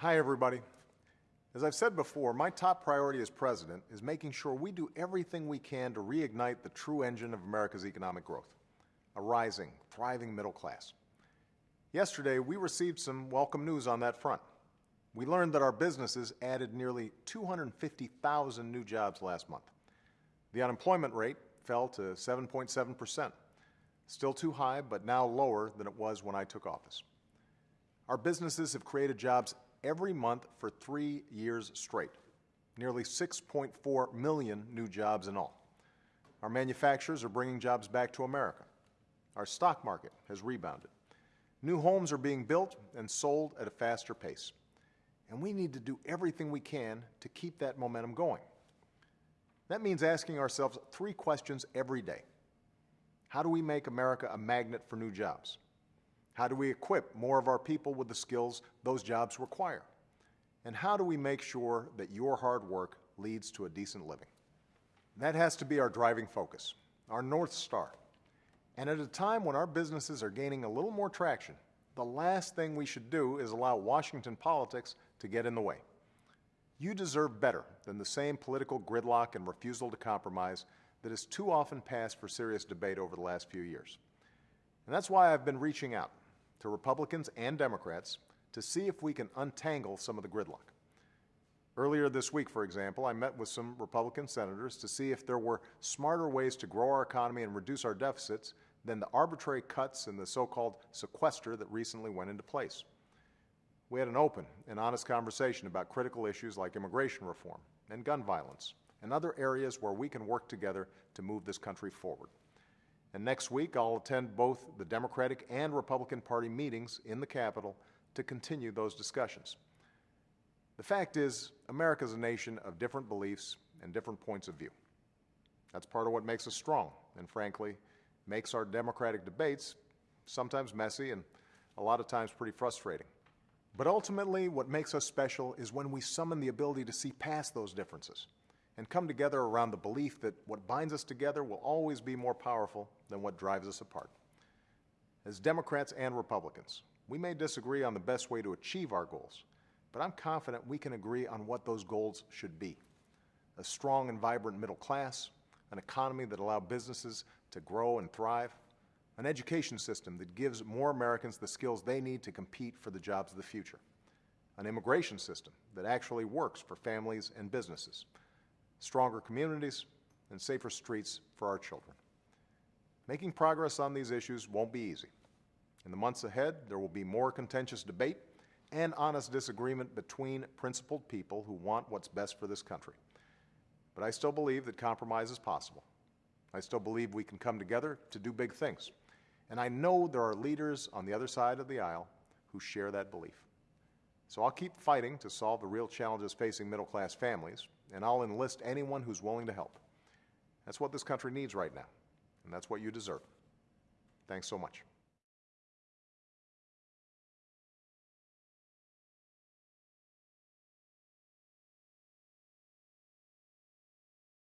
Hi, everybody. As I've said before, my top priority as president is making sure we do everything we can to reignite the true engine of America's economic growth, a rising, thriving middle class. Yesterday, we received some welcome news on that front. We learned that our businesses added nearly 250,000 new jobs last month. The unemployment rate fell to 7.7 percent, still too high, but now lower than it was when I took office. Our businesses have created jobs every month for three years straight, nearly 6.4 million new jobs in all. Our manufacturers are bringing jobs back to America. Our stock market has rebounded. New homes are being built and sold at a faster pace. And we need to do everything we can to keep that momentum going. That means asking ourselves three questions every day. How do we make America a magnet for new jobs? How do we equip more of our people with the skills those jobs require? And how do we make sure that your hard work leads to a decent living? That has to be our driving focus, our North Star. And at a time when our businesses are gaining a little more traction, the last thing we should do is allow Washington politics to get in the way. You deserve better than the same political gridlock and refusal to compromise that has too often passed for serious debate over the last few years. And that's why I've been reaching out to Republicans and Democrats to see if we can untangle some of the gridlock. Earlier this week, for example, I met with some Republican senators to see if there were smarter ways to grow our economy and reduce our deficits than the arbitrary cuts in the so-called sequester that recently went into place. We had an open and honest conversation about critical issues like immigration reform and gun violence and other areas where we can work together to move this country forward. And next week, I'll attend both the Democratic and Republican Party meetings in the Capitol to continue those discussions. The fact is, America is a nation of different beliefs and different points of view. That's part of what makes us strong, and frankly, makes our democratic debates sometimes messy and a lot of times pretty frustrating. But ultimately, what makes us special is when we summon the ability to see past those differences and come together around the belief that what binds us together will always be more powerful than what drives us apart. As Democrats and Republicans, we may disagree on the best way to achieve our goals, but I'm confident we can agree on what those goals should be. A strong and vibrant middle class, an economy that allows businesses to grow and thrive, an education system that gives more Americans the skills they need to compete for the jobs of the future, an immigration system that actually works for families and businesses, stronger communities, and safer streets for our children. Making progress on these issues won't be easy. In the months ahead, there will be more contentious debate and honest disagreement between principled people who want what's best for this country. But I still believe that compromise is possible. I still believe we can come together to do big things. And I know there are leaders on the other side of the aisle who share that belief. So I'll keep fighting to solve the real challenges facing middle class families, and I'll enlist anyone who's willing to help. That's what this country needs right now, and that's what you deserve. Thanks so much.